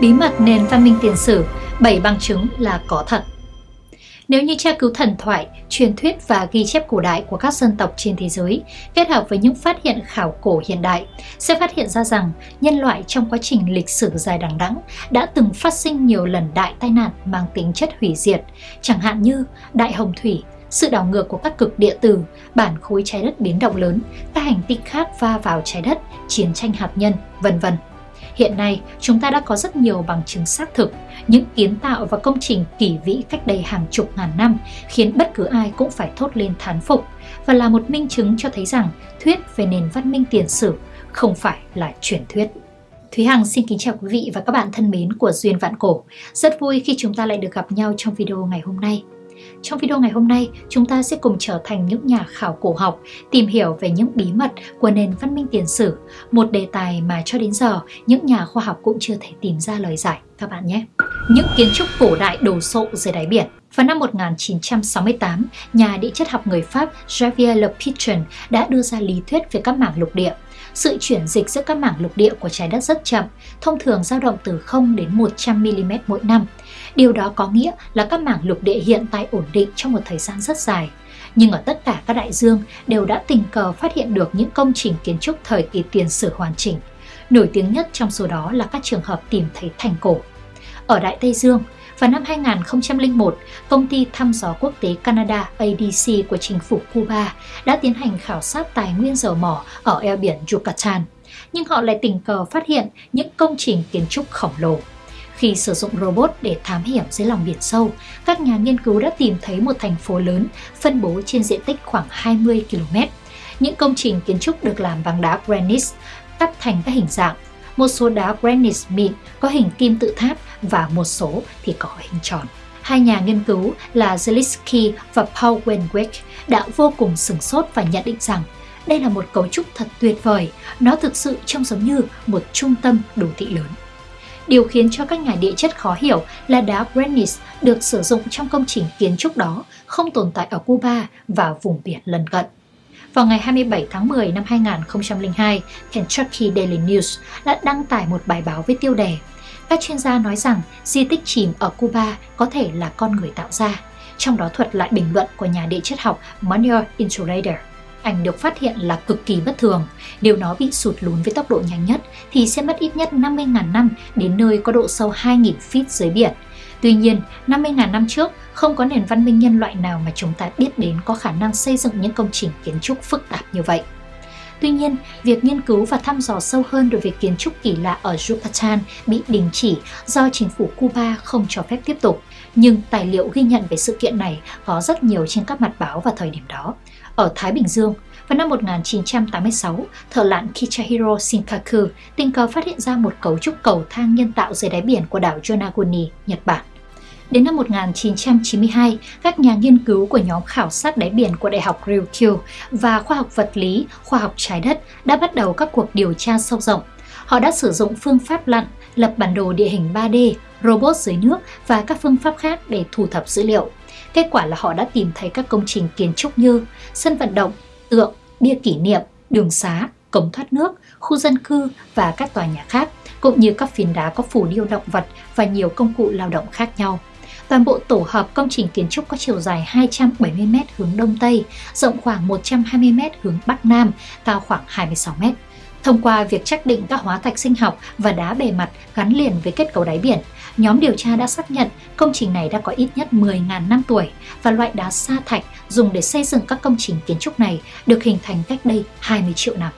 Bí mật nền văn minh tiền sử, 7 bằng chứng là có thật. Nếu như tra cứu thần thoại, truyền thuyết và ghi chép cổ đại của các dân tộc trên thế giới kết hợp với những phát hiện khảo cổ hiện đại, sẽ phát hiện ra rằng nhân loại trong quá trình lịch sử dài đằng đẵng đã từng phát sinh nhiều lần đại tai nạn mang tính chất hủy diệt, chẳng hạn như đại hồng thủy, sự đảo ngược của các cực địa tử, bản khối trái đất biến động lớn, các hành tinh khác va vào trái đất, chiến tranh hạt nhân, vân vân. Hiện nay, chúng ta đã có rất nhiều bằng chứng xác thực, những kiến tạo và công trình kỳ vĩ cách đây hàng chục ngàn năm khiến bất cứ ai cũng phải thốt lên thán phục và là một minh chứng cho thấy rằng thuyết về nền văn minh tiền sử không phải là truyền thuyết. Thúy Hằng xin kính chào quý vị và các bạn thân mến của Duyên Vạn Cổ. Rất vui khi chúng ta lại được gặp nhau trong video ngày hôm nay. Trong video ngày hôm nay, chúng ta sẽ cùng trở thành những nhà khảo cổ học, tìm hiểu về những bí mật của nền văn minh tiền sử, một đề tài mà cho đến giờ những nhà khoa học cũng chưa thể tìm ra lời giải các bạn nhé. Những kiến trúc cổ đại đồ sộ dưới đáy biển vào năm 1968, nhà địa chất học người Pháp Javier Le Pigeon đã đưa ra lý thuyết về các mảng lục địa. Sự chuyển dịch giữa các mảng lục địa của trái đất rất chậm, thông thường dao động từ 0 đến 100 mm mỗi năm. Điều đó có nghĩa là các mảng lục địa hiện tại ổn định trong một thời gian rất dài. Nhưng ở tất cả các đại dương đều đã tình cờ phát hiện được những công trình kiến trúc thời kỳ tiền sử hoàn chỉnh. Nổi tiếng nhất trong số đó là các trường hợp tìm thấy thành cổ. Ở Đại Tây Dương, vào năm 2001, công ty thăm dò quốc tế Canada ADC của chính phủ Cuba đã tiến hành khảo sát tài nguyên dầu mỏ ở eo biển Yucatan. Nhưng họ lại tình cờ phát hiện những công trình kiến trúc khổng lồ. Khi sử dụng robot để thám hiểm dưới lòng biển sâu, các nhà nghiên cứu đã tìm thấy một thành phố lớn phân bố trên diện tích khoảng 20 km. Những công trình kiến trúc được làm bằng đá granite, cắt thành các hình dạng. Một số đá granite mịn có hình kim tự tháp và một số thì có hình tròn. Hai nhà nghiên cứu là Zelinsky và Paul Wenwick đã vô cùng sửng sốt và nhận định rằng đây là một cấu trúc thật tuyệt vời, nó thực sự trông giống như một trung tâm đô thị lớn. Điều khiến cho các nhà địa chất khó hiểu là đá granite được sử dụng trong công trình kiến trúc đó không tồn tại ở Cuba và vùng biển lân cận. Vào ngày 27 tháng 10 năm 2002, Kentucky Daily News đã đăng tải một bài báo với tiêu đề Các chuyên gia nói rằng di tích chìm ở Cuba có thể là con người tạo ra, trong đó thuật lại bình luận của nhà địa chất học Manuel Insulator ảnh được phát hiện là cực kỳ bất thường. Nếu nó bị sụt lún với tốc độ nhanh nhất thì sẽ mất ít nhất 50.000 năm đến nơi có độ sâu 2.000 feet dưới biển. Tuy nhiên, 50.000 năm trước, không có nền văn minh nhân loại nào mà chúng ta biết đến có khả năng xây dựng những công trình kiến trúc phức tạp như vậy. Tuy nhiên, việc nghiên cứu và thăm dò sâu hơn đối với kiến trúc kỳ lạ ở Yucatan bị đình chỉ do chính phủ Cuba không cho phép tiếp tục. Nhưng tài liệu ghi nhận về sự kiện này có rất nhiều trên các mặt báo vào thời điểm đó. Ở Thái Bình Dương, vào năm 1986, thợ lặn Kichahiro Shinkaku tình cờ phát hiện ra một cấu trúc cầu thang nhân tạo dưới đáy biển của đảo Yonaguni, Nhật Bản. Đến năm 1992, các nhà nghiên cứu của nhóm khảo sát đáy biển của Đại học Ryukyu và khoa học vật lý, khoa học trái đất đã bắt đầu các cuộc điều tra sâu rộng. Họ đã sử dụng phương pháp lặn, lập bản đồ địa hình 3D, robot dưới nước và các phương pháp khác để thu thập dữ liệu. Kết quả là họ đã tìm thấy các công trình kiến trúc như sân vận động, tượng, bia kỷ niệm, đường xá, cống thoát nước, khu dân cư và các tòa nhà khác, cũng như các phiến đá có phủ điêu động vật và nhiều công cụ lao động khác nhau. Toàn bộ tổ hợp công trình kiến trúc có chiều dài 270m hướng Đông Tây, rộng khoảng 120m hướng Bắc Nam, cao khoảng 26m. Thông qua việc xác định các hóa thạch sinh học và đá bề mặt gắn liền với kết cấu đáy biển, nhóm điều tra đã xác nhận công trình này đã có ít nhất 10.000 năm tuổi và loại đá sa thạch dùng để xây dựng các công trình kiến trúc này được hình thành cách đây 20 triệu năm.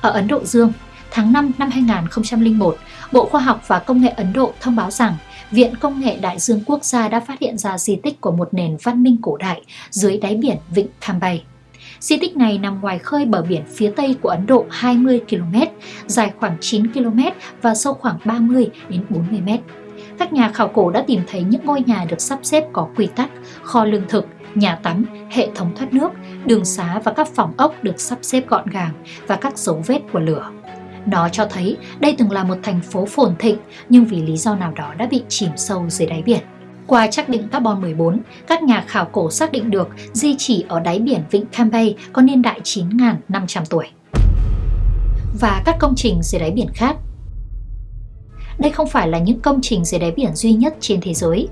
Ở Ấn Độ Dương, tháng 5 năm 2001, Bộ Khoa học và Công nghệ Ấn Độ thông báo rằng Viện Công nghệ Đại dương Quốc gia đã phát hiện ra di tích của một nền văn minh cổ đại dưới đáy biển Vịnh Cambay. Di tích này nằm ngoài khơi bờ biển phía tây của Ấn Độ 20 km, dài khoảng 9 km và sâu khoảng 30 đến 40 m. Các nhà khảo cổ đã tìm thấy những ngôi nhà được sắp xếp có quy tắc, kho lương thực, nhà tắm, hệ thống thoát nước, đường xá và các phòng ốc được sắp xếp gọn gàng và các dấu vết của lửa. Nó cho thấy đây từng là một thành phố phồn thịnh nhưng vì lý do nào đó đã bị chìm sâu dưới đáy biển. Qua xác định carbon 14, các nhà khảo cổ xác định được di chỉ ở đáy biển Vịnh Cambay có niên đại 9.500 tuổi. Và các công trình dưới đáy biển khác đây không phải là những công trình dưới đáy biển duy nhất trên thế giới.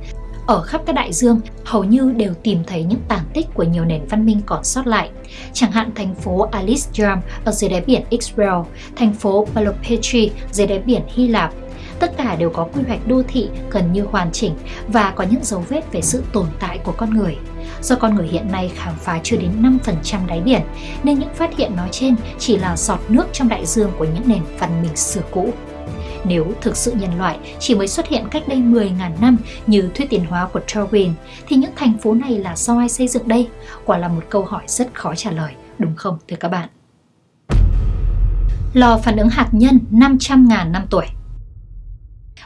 Ở khắp các đại dương, hầu như đều tìm thấy những tàn tích của nhiều nền văn minh còn sót lại. Chẳng hạn thành phố Alisjam ở dưới đáy biển Israel, thành phố Palopetri dưới đáy biển Hy Lạp, tất cả đều có quy hoạch đô thị gần như hoàn chỉnh và có những dấu vết về sự tồn tại của con người. Do con người hiện nay khám phá chưa đến 5% đáy biển, nên những phát hiện nói trên chỉ là giọt nước trong đại dương của những nền văn minh xưa cũ. Nếu thực sự nhân loại chỉ mới xuất hiện cách đây 10.000 năm như thuyết tiến hóa của Darwin, thì những thành phố này là do ai xây dựng đây? Quả là một câu hỏi rất khó trả lời, đúng không thưa các bạn? Lò phản ứng hạt nhân 500.000 năm tuổi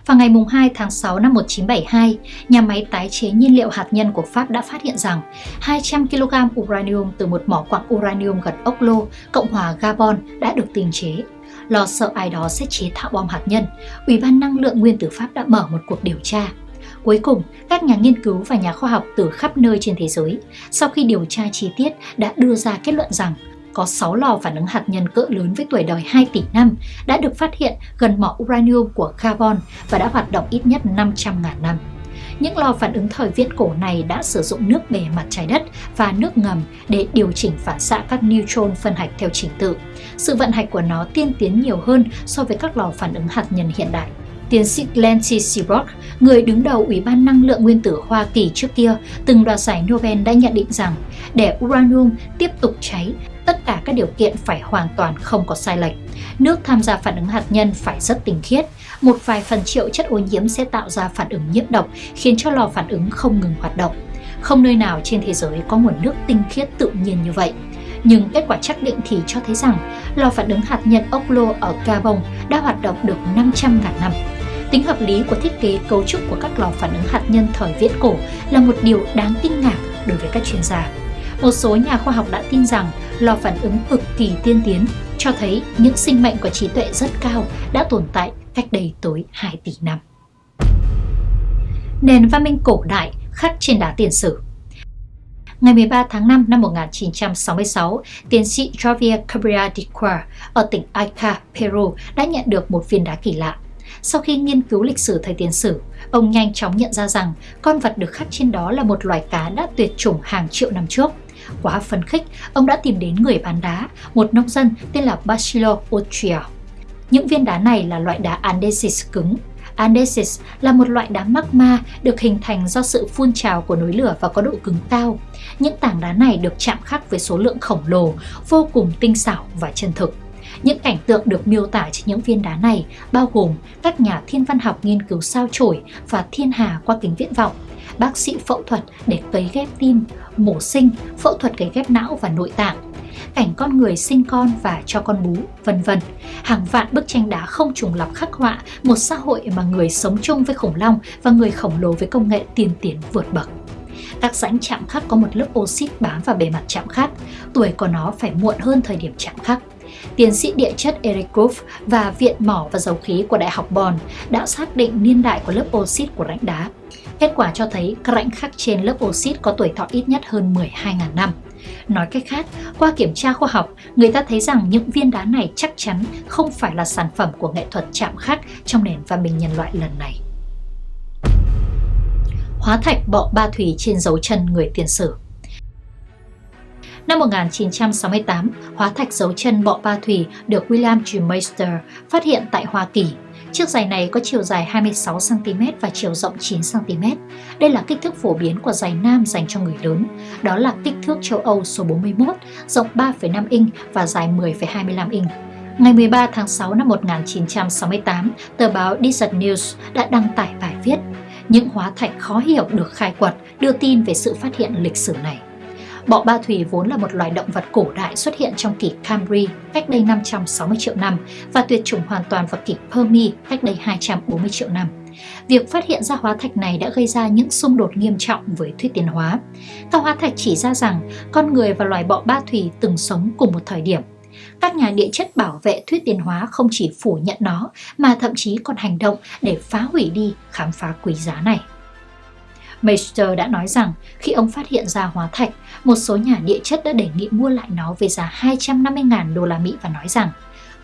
vào ngày 2 tháng 6 năm 1972, nhà máy tái chế nhiên liệu hạt nhân của Pháp đã phát hiện rằng 200 kg uranium từ một mỏ quặng uranium gần Oklo, Cộng hòa Gabon đã được tinh chế. Lo sợ ai đó sẽ chế tạo bom hạt nhân, Ủy ban Năng lượng Nguyên tử Pháp đã mở một cuộc điều tra. Cuối cùng, các nhà nghiên cứu và nhà khoa học từ khắp nơi trên thế giới, sau khi điều tra chi tiết, đã đưa ra kết luận rằng có 6 lò phản ứng hạt nhân cỡ lớn với tuổi đời 2 tỷ năm đã được phát hiện gần mỏ uranium của Gabon và đã hoạt động ít nhất 500.000 năm. Những lò phản ứng thời viễn cổ này đã sử dụng nước bề mặt trái đất và nước ngầm để điều chỉnh phản xạ các neutron phân hạch theo trình tự. Sự vận hành của nó tiên tiến nhiều hơn so với các lò phản ứng hạt nhân hiện đại. Tiến sĩ Glenn T. Seabrook, người đứng đầu Ủy ban Năng lượng Nguyên tử Hoa Kỳ trước kia, từng đoạt giải Nobel đã nhận định rằng để uranium tiếp tục cháy, tất cả các điều kiện phải hoàn toàn không có sai lệch. Nước tham gia phản ứng hạt nhân phải rất tinh khiết. Một vài phần triệu chất ô nhiễm sẽ tạo ra phản ứng nhiễm độc, khiến cho lò phản ứng không ngừng hoạt động. Không nơi nào trên thế giới có nguồn nước tinh khiết tự nhiên như vậy. Nhưng kết quả xác định thì cho thấy rằng lò phản ứng hạt nhân Oklo ở Gabon đã hoạt động được 500.000 năm. Tính hợp lý của thiết kế cấu trúc của các lò phản ứng hạt nhân thời viễn cổ là một điều đáng kinh ngạc đối với các chuyên gia. Một số nhà khoa học đã tin rằng lò phản ứng cực kỳ tiên tiến cho thấy những sinh mệnh có trí tuệ rất cao đã tồn tại cách đây tới 2 tỷ năm. Nền văn minh cổ đại khắc trên đá tiền sử Ngày 13 tháng 5 năm 1966, tiến sĩ Javier Cabrera de Quar ở tỉnh Ica, Peru đã nhận được một viên đá kỳ lạ. Sau khi nghiên cứu lịch sử thời tiền sử, ông nhanh chóng nhận ra rằng con vật được khắc trên đó là một loài cá đã tuyệt chủng hàng triệu năm trước. Quá phấn khích, ông đã tìm đến người bán đá, một nông dân tên là Basilo Otria. Những viên đá này là loại đá andesis cứng. Andesis là một loại đá magma được hình thành do sự phun trào của núi lửa và có độ cứng cao. Những tảng đá này được chạm khắc với số lượng khổng lồ, vô cùng tinh xảo và chân thực. Những cảnh tượng được miêu tả trên những viên đá này bao gồm các nhà thiên văn học nghiên cứu sao chổi và thiên hà qua kính viễn vọng, bác sĩ phẫu thuật để cấy ghép tim, mổ sinh, phẫu thuật cấy ghép não và nội tạng, cảnh con người sinh con và cho con bú, vân vân. Hàng vạn bức tranh đá không trùng lặp khắc họa một xã hội mà người sống chung với khủng long và người khổng lồ với công nghệ tiên tiến vượt bậc. Các rãnh chạm khắc có một lớp oxit bám vào bề mặt chạm khắc, tuổi của nó phải muộn hơn thời điểm chạm khắc. Tiến sĩ địa chất Eric Grove và Viện Mỏ và Dầu khí của Đại học Bonn đã xác định niên đại của lớp oxit của rãnh đá. Kết quả cho thấy các rãnh khắc trên lớp oxit có tuổi thọ ít nhất hơn 12.000 năm. Nói cách khác, qua kiểm tra khoa học, người ta thấy rằng những viên đá này chắc chắn không phải là sản phẩm của nghệ thuật chạm khắc trong nền văn minh nhân loại lần này. Hóa thạch bọ ba thủy trên dấu chân người tiền sử Năm 1968, hóa thạch dấu chân bọ ba thủy được William G. Meister phát hiện tại Hoa Kỳ. Chiếc giày này có chiều dài 26cm và chiều rộng 9cm. Đây là kích thước phổ biến của giày nam dành cho người lớn. Đó là kích thước châu Âu số 41, rộng 3,5 inch và dài 10,25 inch. Ngày 13 tháng 6 năm 1968, tờ báo Desert News đã đăng tải bài viết Những hóa thạch khó hiểu được khai quật đưa tin về sự phát hiện lịch sử này. Bọ ba thủy vốn là một loài động vật cổ đại xuất hiện trong kỷ Camry cách đây 560 triệu năm và tuyệt chủng hoàn toàn vào kỷ Permi cách đây 240 triệu năm. Việc phát hiện ra hóa thạch này đã gây ra những xung đột nghiêm trọng với thuyết tiến hóa. Các hóa thạch chỉ ra rằng con người và loài bọ ba thủy từng sống cùng một thời điểm. Các nhà địa chất bảo vệ thuyết tiến hóa không chỉ phủ nhận nó, mà thậm chí còn hành động để phá hủy đi khám phá quý giá này. Meister đã nói rằng khi ông phát hiện ra hóa thạch, một số nhà địa chất đã đề nghị mua lại nó với giá 250.000 đô la Mỹ và nói rằng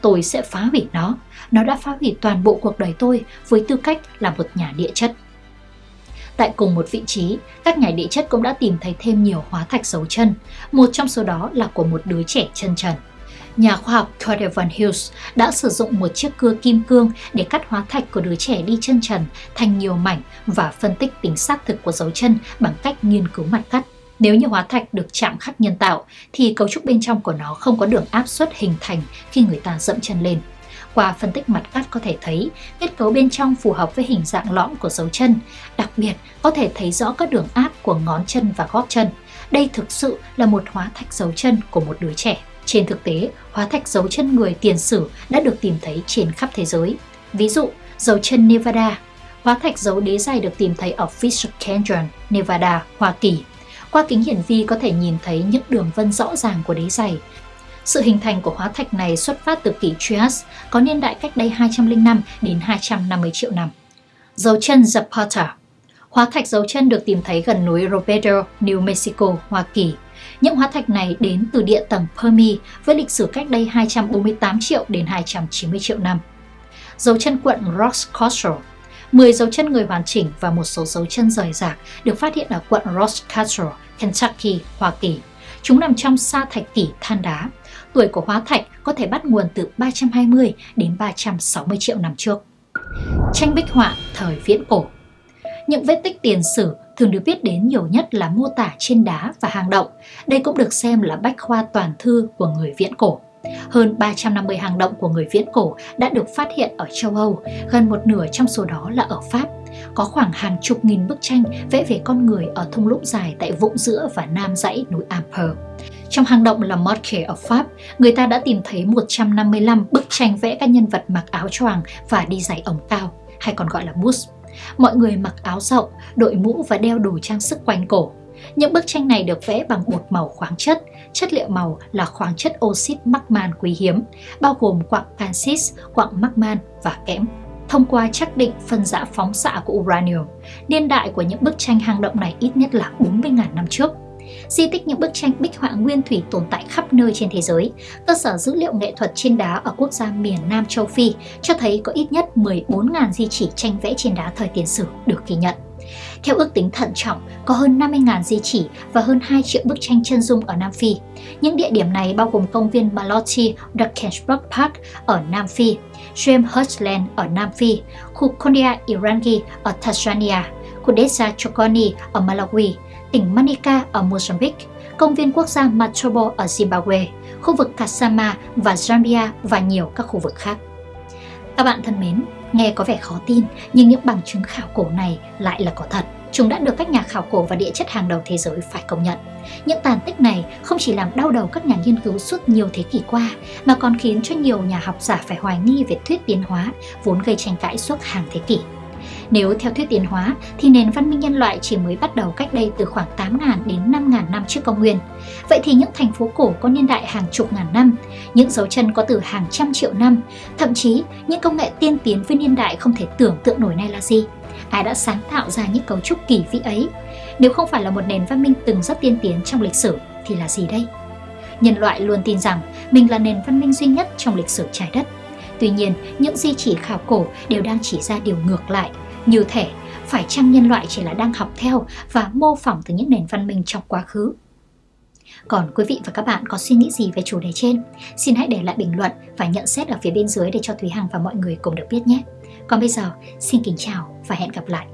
tôi sẽ phá hủy nó. Nó đã phá hủy toàn bộ cuộc đời tôi với tư cách là một nhà địa chất. Tại cùng một vị trí, các nhà địa chất cũng đã tìm thấy thêm nhiều hóa thạch dấu chân, một trong số đó là của một đứa trẻ chân trần. Nhà khoa học Carter Van Hughes đã sử dụng một chiếc cưa kim cương để cắt hóa thạch của đứa trẻ đi chân trần thành nhiều mảnh và phân tích tính xác thực của dấu chân bằng cách nghiên cứu mặt cắt. Nếu như hóa thạch được chạm khắc nhân tạo thì cấu trúc bên trong của nó không có đường áp suất hình thành khi người ta dẫm chân lên. Qua phân tích mặt cắt có thể thấy kết cấu bên trong phù hợp với hình dạng lõm của dấu chân, đặc biệt có thể thấy rõ các đường áp của ngón chân và gót chân. Đây thực sự là một hóa thạch dấu chân của một đứa trẻ. Trên thực tế, hóa thạch dấu chân người tiền sử đã được tìm thấy trên khắp thế giới. Ví dụ, dấu chân Nevada, hóa thạch dấu đế dài được tìm thấy ở Fisher Canyon, Nevada, Hoa Kỳ. Qua kính hiển vi có thể nhìn thấy những đường vân rõ ràng của đế dày. Sự hình thành của hóa thạch này xuất phát từ kỷ Trias, có niên đại cách đây 205 đến 250 triệu năm. Dấu chân Zapata Hóa thạch dấu chân được tìm thấy gần núi Roberto, New Mexico, Hoa Kỳ. Những hóa thạch này đến từ địa tầng Permi với lịch sử cách đây 248 triệu đến 290 triệu năm. Dấu chân quận Roxcastle 10 dấu chân người hoàn chỉnh và một số dấu chân rời rạc được phát hiện ở quận Roxcastle, Kentucky, Hoa Kỳ. Chúng nằm trong sa thạch kỷ than đá. Tuổi của hóa thạch có thể bắt nguồn từ 320 đến 360 triệu năm trước. Tranh bích họa thời viễn cổ những vết tích tiền sử thường được biết đến nhiều nhất là mô tả trên đá và hang động. Đây cũng được xem là bách khoa toàn thư của người viễn cổ. Hơn 350 hang động của người viễn cổ đã được phát hiện ở châu Âu, gần một nửa trong số đó là ở Pháp. Có khoảng hàng chục nghìn bức tranh vẽ về con người ở thung lũng dài tại vũng giữa và nam dãy núi Amper. Trong hang động là Mortier ở Pháp, người ta đã tìm thấy 155 bức tranh vẽ các nhân vật mặc áo choàng và đi giày ống cao, hay còn gọi là boots. Mọi người mặc áo rộng, đội mũ và đeo đồ trang sức quanh cổ. Những bức tranh này được vẽ bằng bột màu khoáng chất, chất liệu màu là khoáng chất oxit magman quý hiếm, bao gồm quặng canxit, quặng magman và kẽm. Thông qua xác định phân rã phóng xạ của uranium, niên đại của những bức tranh hang động này ít nhất là 40.000 năm trước. Di tích những bức tranh bích họa nguyên thủy tồn tại khắp nơi trên thế giới. Cơ sở dữ liệu nghệ thuật trên đá ở quốc gia miền Nam châu Phi cho thấy có ít nhất 14.000 di chỉ tranh vẽ trên đá thời tiền sử được ghi nhận. Theo ước tính thận trọng, có hơn 50.000 di chỉ và hơn 2 triệu bức tranh chân dung ở Nam Phi. Những địa điểm này bao gồm công viên Malotti Drakensberg Park ở Nam Phi, Schwemhurstland ở Nam Phi, khu Kondia Irangi ở Tanzania, khu Desa Chokoni ở Malawi, tỉnh Manica ở Mozambique, công viên quốc gia Matobo ở Zimbabwe, khu vực Kasama và Zambia và nhiều các khu vực khác. Các bạn thân mến, nghe có vẻ khó tin nhưng những bằng chứng khảo cổ này lại là có thật. Chúng đã được các nhà khảo cổ và địa chất hàng đầu thế giới phải công nhận. Những tàn tích này không chỉ làm đau đầu các nhà nghiên cứu suốt nhiều thế kỷ qua, mà còn khiến cho nhiều nhà học giả phải hoài nghi về thuyết tiến hóa, vốn gây tranh cãi suốt hàng thế kỷ. Nếu theo thuyết tiến hóa thì nền văn minh nhân loại chỉ mới bắt đầu cách đây từ khoảng 8.000 đến 5.000 năm trước công nguyên. Vậy thì những thành phố cổ có niên đại hàng chục ngàn năm, những dấu chân có từ hàng trăm triệu năm, thậm chí những công nghệ tiên tiến với niên đại không thể tưởng tượng nổi này là gì? Ai đã sáng tạo ra những cấu trúc kỳ vĩ ấy? Nếu không phải là một nền văn minh từng rất tiên tiến trong lịch sử thì là gì đây? Nhân loại luôn tin rằng mình là nền văn minh duy nhất trong lịch sử trái đất. Tuy nhiên, những di chỉ khảo cổ đều đang chỉ ra điều ngược lại, như thể phải chăng nhân loại chỉ là đang học theo và mô phỏng từ những nền văn minh trong quá khứ. Còn quý vị và các bạn có suy nghĩ gì về chủ đề trên? Xin hãy để lại bình luận và nhận xét ở phía bên dưới để cho Thúy Hằng và mọi người cùng được biết nhé. Còn bây giờ, xin kính chào và hẹn gặp lại.